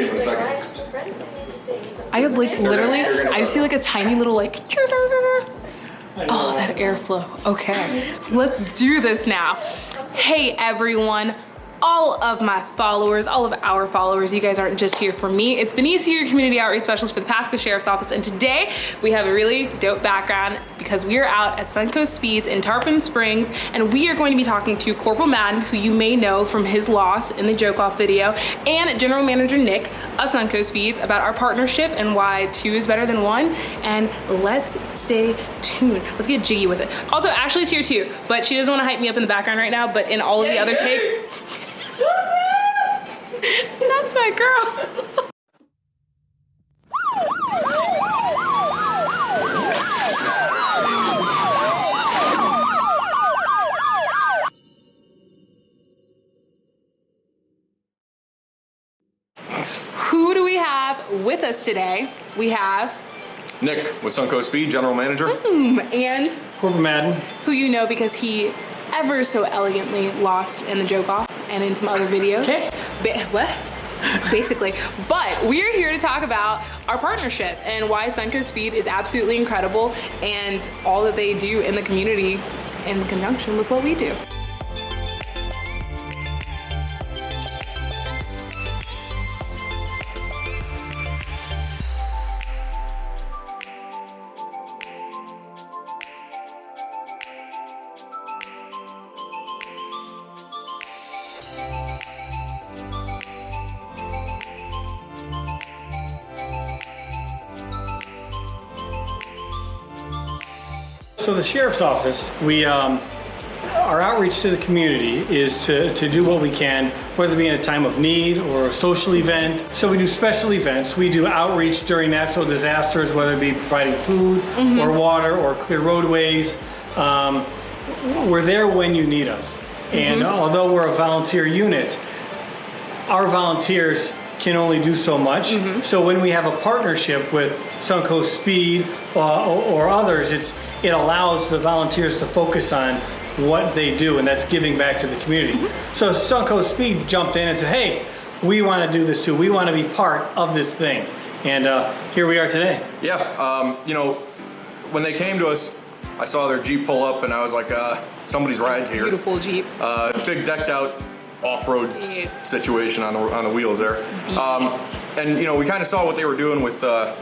see him in a second. I would like literally, I just see like a tiny little like, oh, that airflow. Okay, let's do this now. Hey everyone, all of my followers, all of our followers, you guys aren't just here for me. It's Benicia, your community outreach specialist for the Pasco Sheriff's Office. And today we have a really dope background because we are out at Suncoast Speeds in Tarpon Springs and we are going to be talking to Corporal Madden, who you may know from his loss in the joke off video, and General Manager Nick of Suncoast Speeds about our partnership and why two is better than one. And let's stay tuned. Let's get jiggy with it. Also, Ashley's here too, but she doesn't want to hype me up in the background right now, but in all of the other takes, that's my girl. Who do we have with us today? We have, Nick with Suncoast Speed, General Manager. hmm, and Corporal Madden. who you know because he ever so elegantly lost in the joke off and in some other videos. Okay. Ba- what? Basically. But we're here to talk about our partnership and why Suncoast Speed is absolutely incredible and all that they do in the community in conjunction with what we do. So the sheriff's office, we, um, our outreach to the community is to, to do what we can, whether it be in a time of need or a social event. So we do special events. We do outreach during natural disasters, whether it be providing food or water or clear roadways. Um, we're there when you need us. And although we're a volunteer unit, our volunteers can only do so much. So when we have a partnership with Suncoast Speed uh, or, or others, it's it allows the volunteers to focus on what they do, and that's giving back to the community. So Suncoast Speed jumped in and said, "Hey, we want to do this too. We want to be part of this thing." And uh, here we are today. Yeah, um, you know, when they came to us, I saw their Jeep pull up and I was like, uh, somebody's ride's here. Beautiful Jeep. Uh, big decked out off-road situation on the, on the wheels there. Um, and you know, we kind of saw what they were doing with uh,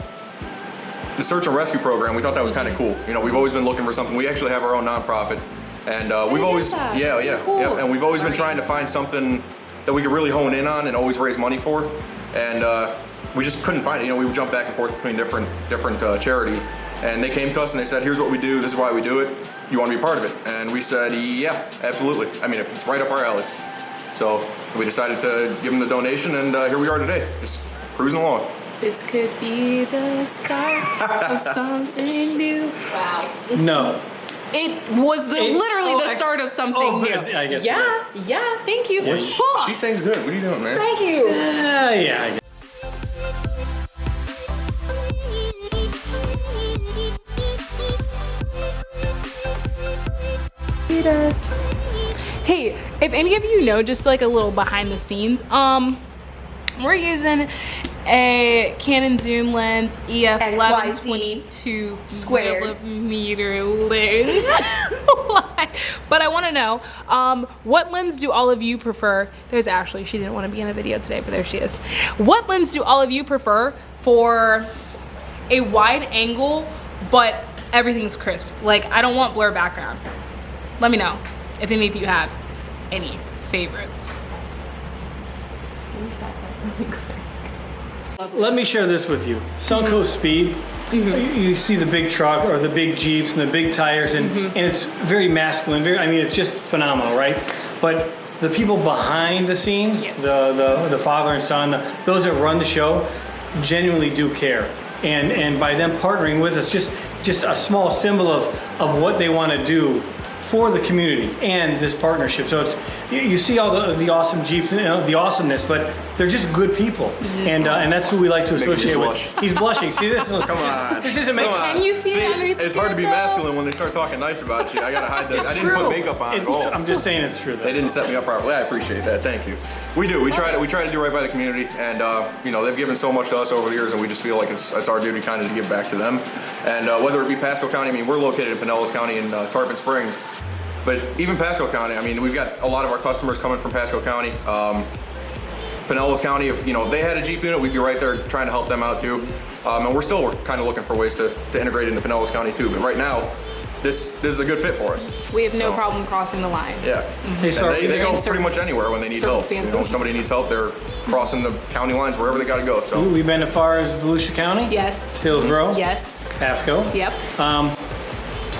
the search and rescue program. We thought that was kind of cool. You know, we've always been looking for something. We actually have our own nonprofit. And uh, we've always, that. yeah, That's yeah, cool. yeah, and we've always been trying to find something that we could really hone in on and always raise money for. And uh, we just couldn't find it. You know, we would jump back and forth between different different uh, charities, and they came to us and they said, "Here's what we do. This is why we do it. You want to be part of it?" And we said, "Yeah, absolutely. I mean, it's right up our alley." So we decided to give them the donation, and uh, here we are today, just cruising along. This could be the start of something new. Wow. No. It was the, It- literally oh, the start of something oh, new. I guess it yeah, yeah, thank you. Yeah, Huh. She sings good. What are you doing, man? Thank you. Uh, yeah. I guess. Hey, if any of you know just like a little behind the scenes, um, we're using a Canon zoom lens EF XYZ 1122 squared. millimeter lens. But I want to know, um, what lens do all of you prefer? There's Ashley. She didn't want to be in a video today, but there she is. What lens do all of you prefer for a wide angle, but everything's crisp? Like I don't want blur background. Let me know if any of you have any favorites. Let me share this with you. Suncoast Speed, mm-hmm. you, you see the big truck or the big Jeeps and the big tires, and, mm-hmm. and it's very masculine. Very, I mean, it's just phenomenal, right? But the people behind the scenes, Yes. the, the the father and son, the, those that run the show, genuinely do care. And and by them partnering with us, just just a small symbol of of what they want to do for the community and this partnership. So it's you, you see all the, the awesome Jeeps and you know, the awesomeness, but they're just good people. And uh, and that's who we like to associate with. blush. He's blushing. See this? Come on. This isn't making Can you see it It's hard to be though? masculine when they start talking nice about you. I gotta hide that. It's I didn't true. put makeup on It's- at all. I'm just saying it's true. They didn't set me up properly. I appreciate that. Thank you. We do. We try to we try to do right by the community, and uh, you know they've given so much to us over the years, and we just feel like it's, it's our duty kind of to give back to them. And uh, whether it be Pasco County, I mean we're located in Pinellas County in uh, Tarpon Springs, but even Pasco County, I mean we've got a lot of our customers coming from Pasco County. Um, Pinellas County, if you know they had a Jeep unit, we'd be right there trying to help them out too. Um, and we're still kind of looking for ways to, to integrate into Pinellas County too. But right now, this this is a good fit for us. We have no So- problem crossing the line. Yeah. Hey, And sir, they, they go pretty much anywhere when they need help. You know, if somebody needs help, they're crossing the county lines wherever they gotta go, so. We've been as far as Volusia County, Yes. Hillsborough, Yes. Pasco. Yep. Um,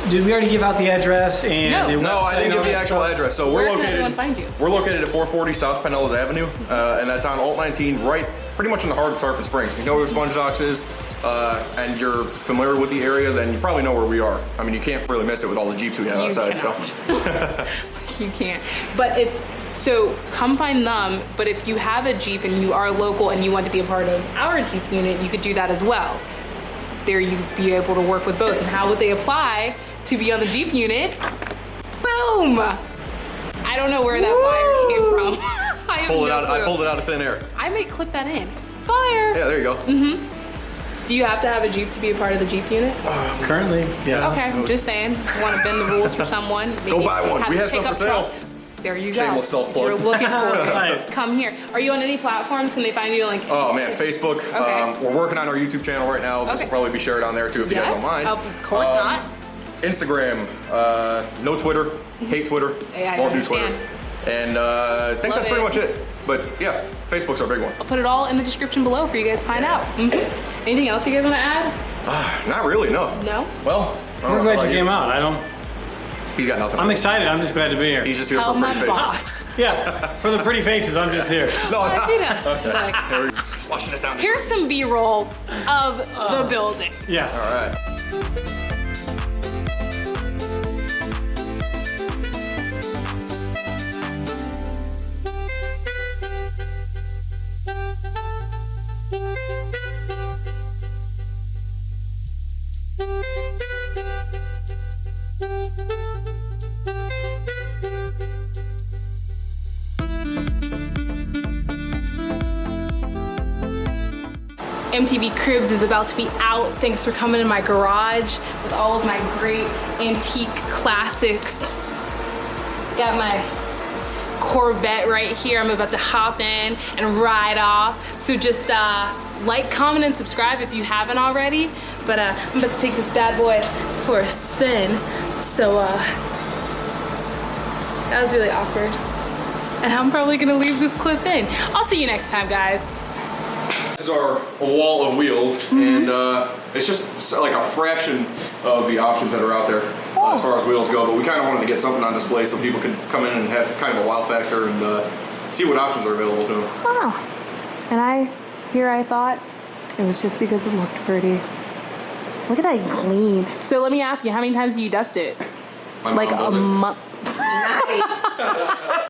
did we already give out the address and No. the No, I website didn't give the actual stuff? address. So we're Where can located. find you? We're located at 440 South Pinellas Avenue, uh, and that's on Alt 19, right, pretty much in the heart of Tarpon Springs. If you know where Sponge Docks is, uh, and you're familiar with the area, then you probably know where we are. I mean, you can't really miss it with all the jeeps we have You outside. So. cannot. you can't. But if so, come find them. But if you have a Jeep and you are local and you want to be a part of our Jeep unit, you could do that as well. There, you'd be able to work with both. And how would they apply to be on the Jeep unit? Boom! I don't know where that fire came from. I have Pull it no out. I pulled it out of thin air. I may clip that in. Fire! Yeah, there you go. Mm-hmm. Do you have to have a Jeep to be a part of the Jeep unit? Currently, yeah. Okay, just saying. Want to bend the rules for someone? Go buy one. We have some for sale. truck. There you go. Shameless go. self-plug. You're looking for it. Come here. Are you on any platforms? Can they find you like? Oh man, Facebook. Okay. Um, we're working on our YouTube channel right now. This Okay. will probably be shared on there too if you guys don't mind. Of course Um, not. Instagram, uh, no Twitter, hate Twitter, Yeah, I won't do. Twitter. And uh, I think Love that's pretty it. much it. But yeah, Facebook's our big one. I'll put it all in the description below for you guys to find out. Mhm. Anything else you guys want to add? Not really, no. No. Well, I don't We're know glad about you came out. I don't. He's got nothing. I'm excited. I'm just glad to be here. He's just here Tell for my pretty face. boss. Yeah, for the pretty faces, I'm just here. No, I no. see that. Like, we go. Just flushing it down. Here's some B-roll of the building. Yeah. All right. MTV Cribs is about to be out. Thanks for coming in my garage with all of my great antique classics. Got my Corvette right here. I'm about to hop in and ride off. So just uh, like, comment, and subscribe if you haven't already. But uh, I'm about to take this bad boy for a spin. So uh, that was really awkward. And I'm probably gonna leave this clip in. I'll see you next time, guys. This is our wall of wheels, Mm-hmm. and uh, it's just like a fraction of the options that are out there uh, as far as wheels go. But we kind of wanted to get something on display so people could come in and have kind of a wow factor and uh, see what options are available to them. Wow. And I, here I thought it was just because it looked pretty. Look at that clean. So let me ask you, how many times do you dust it? My Like mom a does it. month.